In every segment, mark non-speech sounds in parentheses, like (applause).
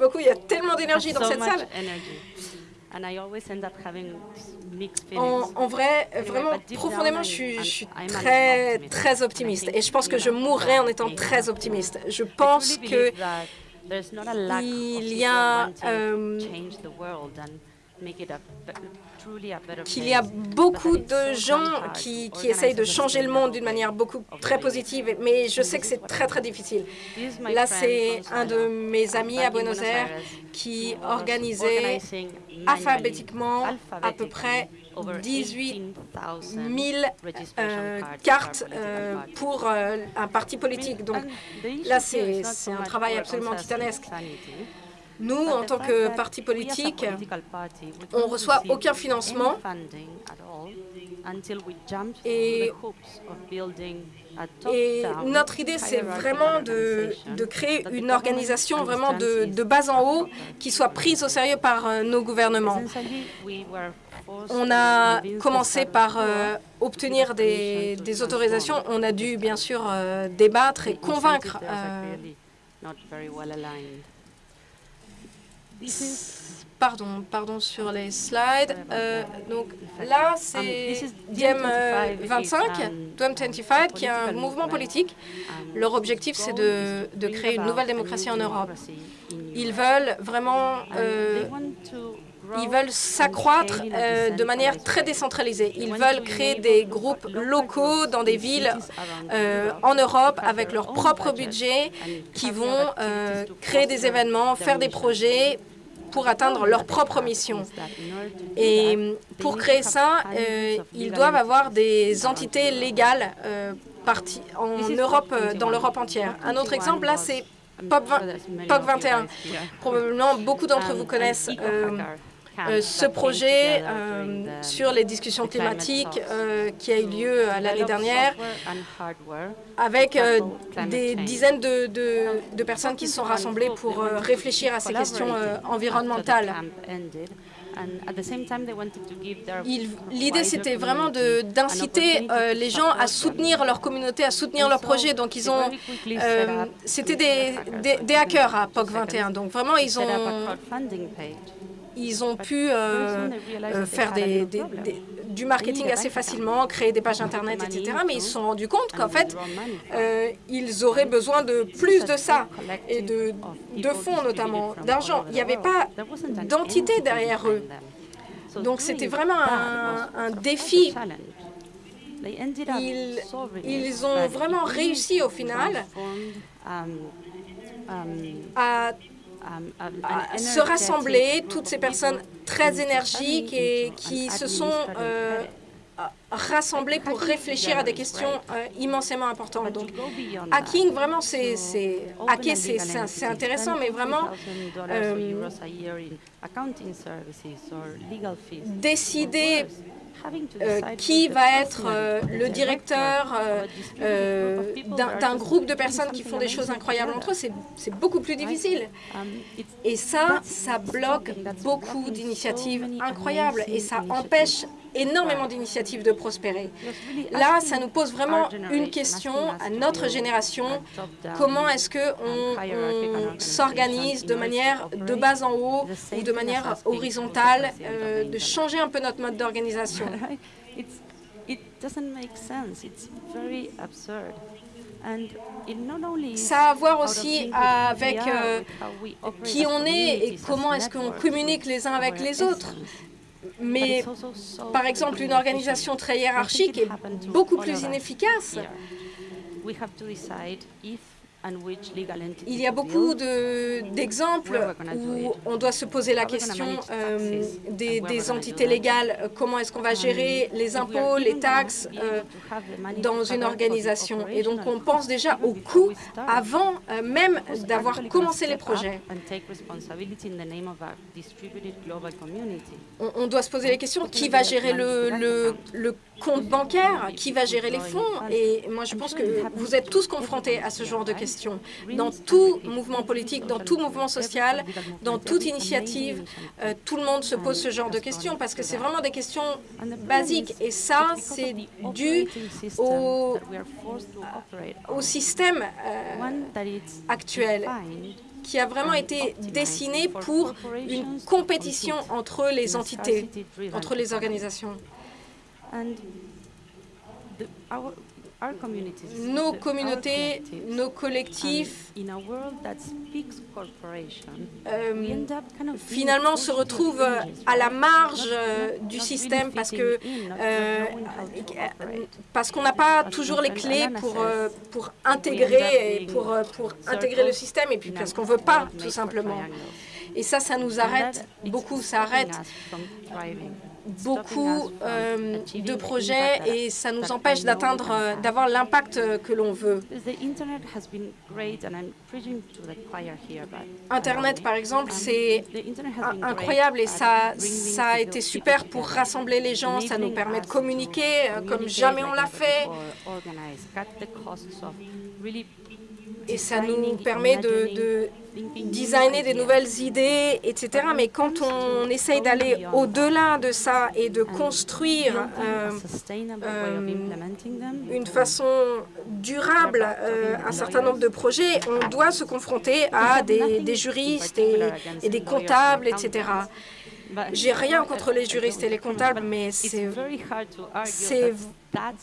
beaucoup. Il y a tellement d'énergie dans cette salle. En, vrai, vraiment, profondément, je suis, je suis, très, très optimiste. Et je pense que je mourrai en étant très optimiste. Je pense que il y a qu'il y a beaucoup de gens qui, qui essayent de changer le monde d'une manière beaucoup très positive, mais je sais que c'est très très difficile. Là, c'est un de mes amis à Buenos Aires qui organisait alphabétiquement à peu près 18 000 euh, cartes euh, pour euh, un parti politique. Donc là, c'est un travail absolument titanesque. Nous, en tant que parti politique, on ne reçoit aucun financement et, et notre idée, c'est vraiment de, de, créer une organisation vraiment de, de bas en haut qui soit prise au sérieux par euh, nos gouvernements. On a commencé par euh, obtenir des, des, autorisations. On a dû, bien sûr, euh, débattre et convaincre Pardon, pardon sur les slides. Euh, donc là, c'est Diem 25, Diem 25, qui est un mouvement politique. Leur objectif, c'est de, de, créer une nouvelle démocratie en Europe. Ils veulent vraiment euh, ils veulent s'accroître euh, de manière très décentralisée. Ils veulent créer des groupes locaux dans des villes euh, en Europe avec leur propre budget qui vont euh, créer des événements, faire des projets pour atteindre leur propre mission. Et pour créer ça, ils doivent avoir des entités légales en Europe, dans l'Europe entière. Un autre exemple, là, c'est POC 21. Probablement, beaucoup d'entre vous connaissent euh, ce projet euh, sur les discussions climatiques euh, qui a eu lieu l'année dernière avec des dizaines de, de, personnes qui se sont rassemblées pour réfléchir à ces questions environnementales. L'idée, c'était vraiment d'inciter les gens à soutenir leur communauté, à soutenir leur projet. Donc, ils ont, c'était des, des, des, hackers à POC 21. Donc, vraiment, ils ont ils ont pu euh, euh, faire des, du marketing assez facilement, créer des pages Internet, etc. Mais ils se sont rendus compte qu'en fait, euh, ils auraient besoin de plus de ça, et de, de fonds notamment, d'argent. Il n'y avait pas d'entité derrière eux. Donc c'était vraiment un, défi. Ils, ils ont vraiment réussi au final à se rassembler, toutes ces personnes très énergiques et qui se sont euh, rassemblées pour réfléchir à des questions euh, immensément importantes. Donc, hacking, vraiment, c'est c'est intéressant, mais vraiment euh, décider euh, qui va être euh, le directeur euh, d'un groupe de personnes qui font des choses incroyables entre eux, c'est beaucoup plus difficile. Et ça, ça bloque beaucoup d'initiatives incroyables. Et ça empêche énormément d'initiatives de prospérer. Là, ça nous pose vraiment une question à notre génération. Comment est-ce qu'on on, s'organise de manière de bas en haut ou de manière horizontale, euh, de changer un peu notre mode d'organisation? (laughs) Ça a à voir aussi avec euh, qui on est et comment est-ce qu'on communique les uns avec les autres. Mais, par exemple, une organisation très hiérarchique est beaucoup plus inefficace. Il y a beaucoup d'exemples où on doit se poser la question euh, des, entités légales. Comment est-ce qu'on va gérer les impôts, les taxes euh, dans une organisation? Et donc, on pense déjà au coût avant euh, même d'avoir commencé les projets. On, doit se poser la question qui va gérer le, le, le compte bancaire, qui va gérer les fonds Et moi, je pense que vous êtes tous confrontés à ce genre de questions. Dans tout mouvement politique, dans tout mouvement social, dans toute initiative, euh, tout le monde se pose ce genre de questions parce que c'est vraiment des questions basiques. Et ça, c'est dû au, au système euh, actuel qui a vraiment été dessiné pour une compétition entre les entités, entre les organisations. Nos communautés, nos collectifs, euh, finalement se retrouvent à la marge euh, du système parce que euh, parce qu'on n'a pas toujours les clés pour pour intégrer et pour pour intégrer le système et puis parce qu'on veut pas tout simplement. Et ça, ça nous arrête beaucoup, ça arrête beaucoup euh, de projets et ça nous empêche d'atteindre, euh, d'avoir l'impact euh, que l'on veut. Internet, par exemple, c'est incroyable et ça, ça a été super pour rassembler les gens, ça nous permet de communiquer comme jamais on l'a fait et ça nous permet de, designer des nouvelles idées, etc. Mais quand on essaye d'aller au-delà de ça et de construire euh, une façon durable euh, un certain nombre de projets, on doit se confronter à des, juristes et, des comptables, etc. J'ai rien contre les juristes et les comptables, mais c'est,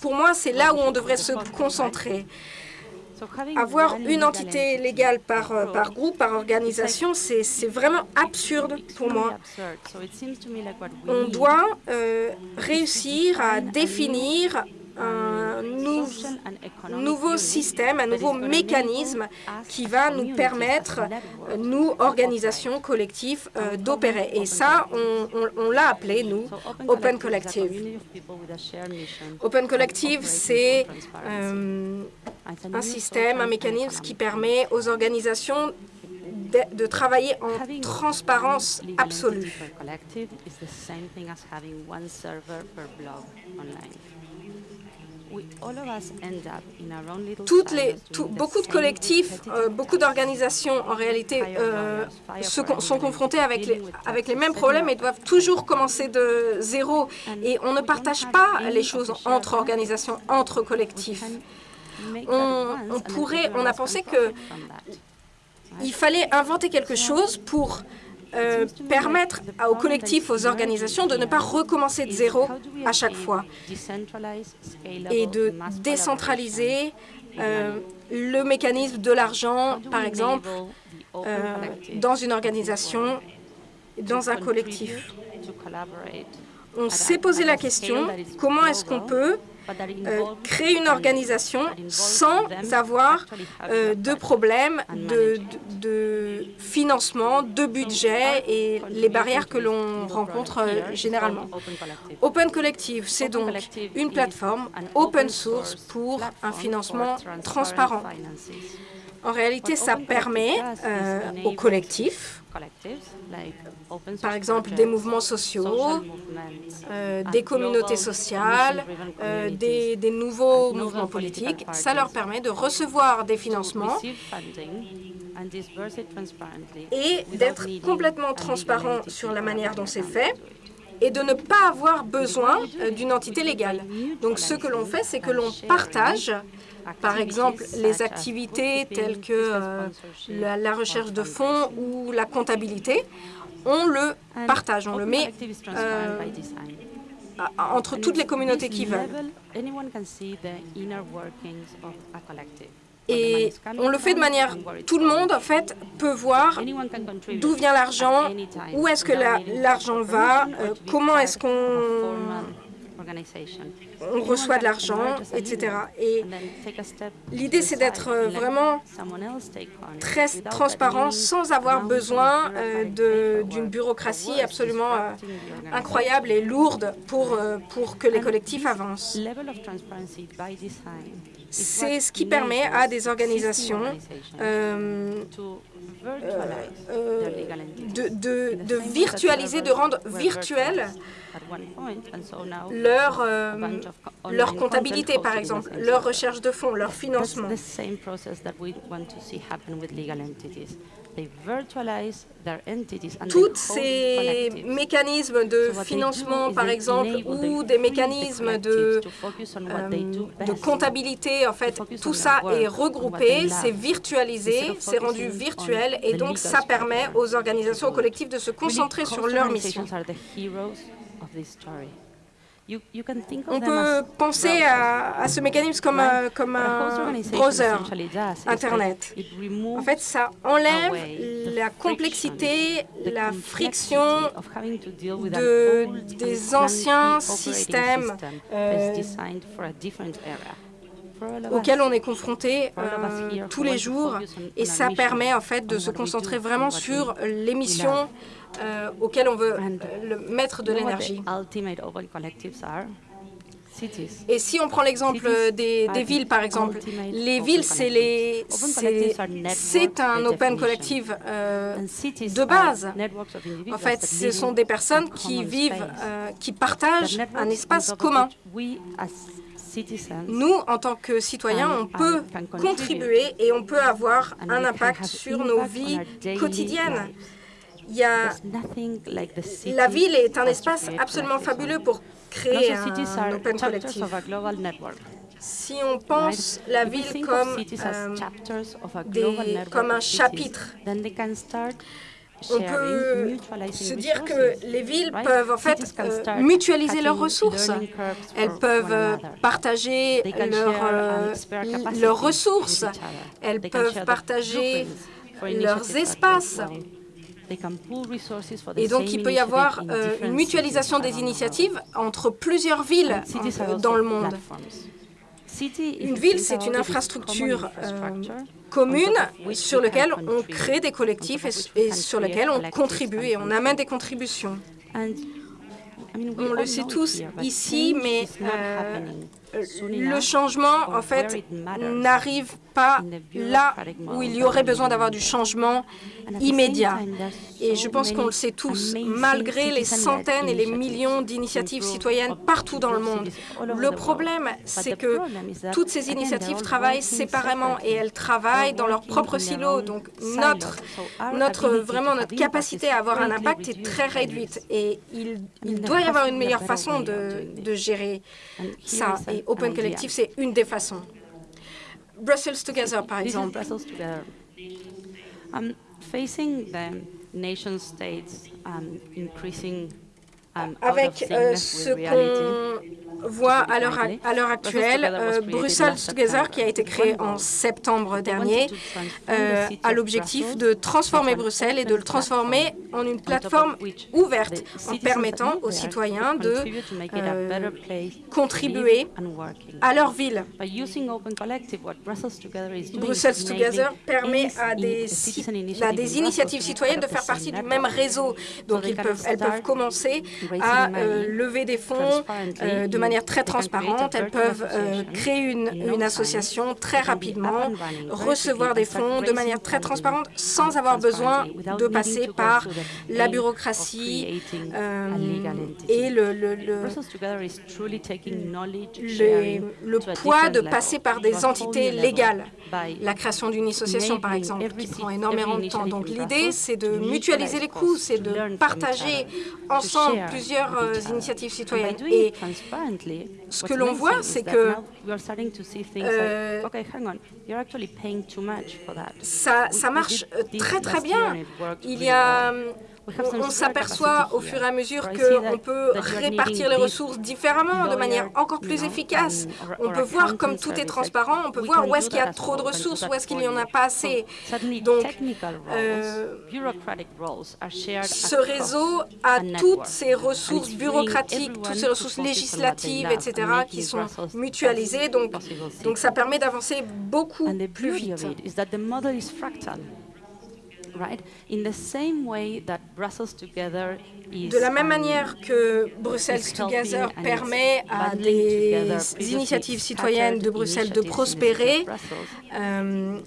pour moi, c'est là où on devrait se concentrer. Avoir une entité légale par, euh, par groupe, par organisation, c'est vraiment absurde pour moi. On doit euh, réussir à définir un nouveau système, un nouveau mécanisme qui va nous permettre, nous, organisations collectives, euh, d'opérer. Et ça, on, l'a appelé, nous, Open Collective. Open Collective, c'est un système, un mécanisme qui permet aux organisations de, de, travailler en transparence absolue. Toutes les, beaucoup de collectifs, euh, beaucoup d'organisations, en réalité, euh, se, sont confrontés avec les, avec les mêmes problèmes et doivent toujours commencer de zéro. Et on ne partage pas les choses entre organisations, entre collectifs. On, on pourrait, on a pensé que il fallait inventer quelque chose pour euh, permettre aux collectifs, aux organisations de ne pas recommencer de zéro à chaque fois et de décentraliser euh, le mécanisme de l'argent, par exemple, euh, dans une organisation, dans un collectif? On s'est posé la question, comment est-ce qu'on peut euh, créer une organisation sans avoir euh, de problèmes de, de, financement, de budget et les barrières que l'on rencontre euh, généralement. Open Collective, c'est donc une plateforme open source pour un financement transparent. En réalité, ça permet aux collectifs par exemple des mouvements sociaux, euh, des communautés sociales, euh, des, des, nouveaux mouvements politiques. Ça leur permet de recevoir des financements et d'être complètement transparent sur la manière dont c'est fait et de ne pas avoir besoin euh, d'une entité légale. Donc ce que l'on fait, c'est que l'on partage par exemple, les activités telles que euh, la, recherche de fonds ou la comptabilité, on le partage, on le met euh, entre toutes les communautés qui veulent. Et on le fait de manière... Tout le monde, en fait, peut voir d'où vient l'argent, où est-ce que l'argent va, euh, comment est-ce qu'on on reçoit de l'argent, etc. Et l'idée, c'est d'être euh, vraiment très transparent sans avoir besoin euh, d'une bureaucratie absolument euh, incroyable et lourde pour, pour que les collectifs avancent. C'est ce qui permet à des organisations de, de, de, virtualiser, de rendre virtuel leur, euh, leur comptabilité, par exemple, leur recherche de fonds, leur financement. Tous ces mécanismes de financement, par exemple, ou des mécanismes de, euh, de comptabilité en fait, tout ça est regroupé, c'est virtualisé, c'est rendu virtuel, et donc ça permet aux organisations, aux collectifs de se concentrer sur leur mission. On peut penser à, ce mécanisme comme, un, comme un browser Internet. En fait, ça enlève la complexité, la friction de, des anciens systèmes euh, auxquels on est confronté euh, tous les jours et ça permet en fait de se concentrer vraiment sur les missions euh, auxquelles on veut euh, mettre de l'énergie. Et si on prend l'exemple des, villes, par exemple, les villes, c'est un open collective de base. En fait, ce sont des personnes qui vivent, qui partagent un espace commun. Nous, en tant que citoyens, on peut contribuer et on peut avoir un impact sur nos vies quotidiennes. Il y a... La ville est un espace absolument fabuleux pour créer un open collectif. Si on pense la ville comme, euh, comme un chapitre, on peut se dire que les villes peuvent en fait euh, mutualiser leurs ressources. Elles peuvent euh, partager euh, leurs ressources. Elles peuvent partager leurs espaces. Et donc, il peut y avoir une mutualisation des initiatives entre plusieurs villes dans le monde. Une ville, c'est une infrastructure commune sur laquelle on crée des collectifs et, sur lesquels on contribue et on amène des contributions. On le sait tous ici, mais euh, le changement, en fait, n'arrive pas là où il y aurait besoin d'avoir du changement immédiat. Et je pense qu'on le sait tous, malgré les centaines et les millions d'initiatives citoyennes partout dans le monde. Le problème, c'est que toutes ces initiatives travaillent séparément et elles travaillent dans leur propre silo. Donc notre, notre, vraiment notre capacité à avoir un impact est très réduite. et il, il doit y avoir une meilleure façon de, de gérer ça. Et Open Collective, c'est une des façons. Brussels Together, par exemple. Brussels Together. Facing the nation states increasing avec euh, ce qu'on voit à l'heure actuelle, euh, Brussels Together, qui a été créé en septembre dernier, euh, a l'objectif de transformer Bruxelles et de le transformer en une plateforme ouverte en permettant aux citoyens de euh, contribuer à leur ville. Brussels Together permet à des, à des initiatives citoyennes de faire partie du même réseau. Donc ils peuvent, elles peuvent commencer à lever des fonds de manière très transparente. Elles peuvent euh, créer une, une, association très rapidement, recevoir des fonds de manière très transparente sans avoir besoin de passer par la bureaucratie euh, et le, le, le, le, poids de passer par des entités légales. La création d'une association, par exemple, qui prend énormément de temps. Donc l'idée, c'est de mutualiser les coûts, c'est de partager ensemble plusieurs euh, initiatives citoyennes. Et ce que l'on voit, c'est que euh, ça, ça marche très très bien. Il y a on, s'aperçoit au fur et à mesure qu'on peut répartir les ressources différemment, de manière encore plus efficace. On peut voir comme tout est transparent, on peut voir où est-ce qu'il y a trop de ressources, où est-ce qu'il n'y en a pas assez. Donc, euh, ce réseau a toutes ces ressources bureaucratiques, toutes ces ressources législatives, etc., qui sont mutualisées. Donc, donc ça permet d'avancer beaucoup plus vite. De la même manière que Brussels Together permet à des initiatives citoyennes de Bruxelles de prospérer, euh,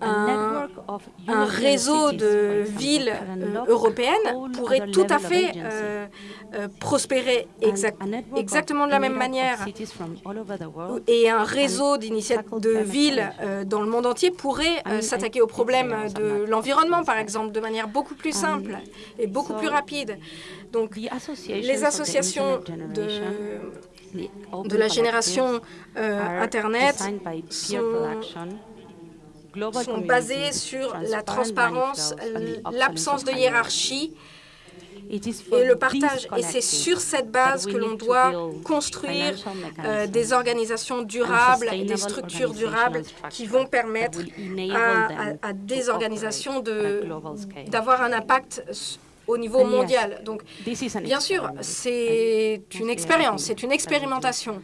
un, réseau de villes euh, européennes pourrait tout à fait euh, euh, prospérer exactement de la même manière. Et un réseau de villes dans le monde entier pourrait s'attaquer aux problèmes de l'environnement, par exemple, de manière beaucoup plus simple et beaucoup plus rapide. Donc, les associations de de la génération euh, Internet sont, sont basés sur la transparence, l'absence de hiérarchie et le partage. Et c'est sur cette base que l'on doit construire euh, des organisations durables, des structures durables qui vont permettre à, à des organisations d'avoir un impact au niveau mondial. Donc, bien sûr, c'est une expérience, c'est une expérimentation.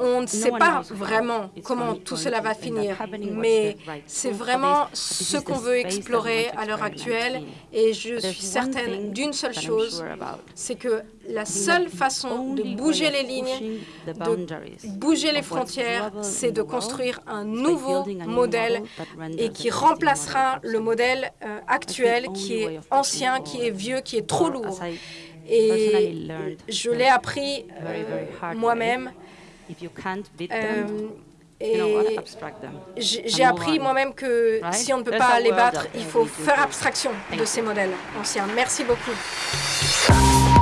On ne sait pas vraiment comment tout cela va finir, mais c'est vraiment ce qu'on veut explorer à l'heure actuelle. Et je suis certaine d'une seule chose, c'est que la seule façon de bouger les lignes, de bouger les frontières, c'est de construire un nouveau modèle et qui remplacera le modèle euh, actuel qui est ancien, qui est vieux, qui est trop lourd. Et je l'ai appris euh, moi-même. Euh, et j'ai appris moi-même que si on ne peut pas les battre, il faut faire abstraction de ces modèles anciens. Merci beaucoup.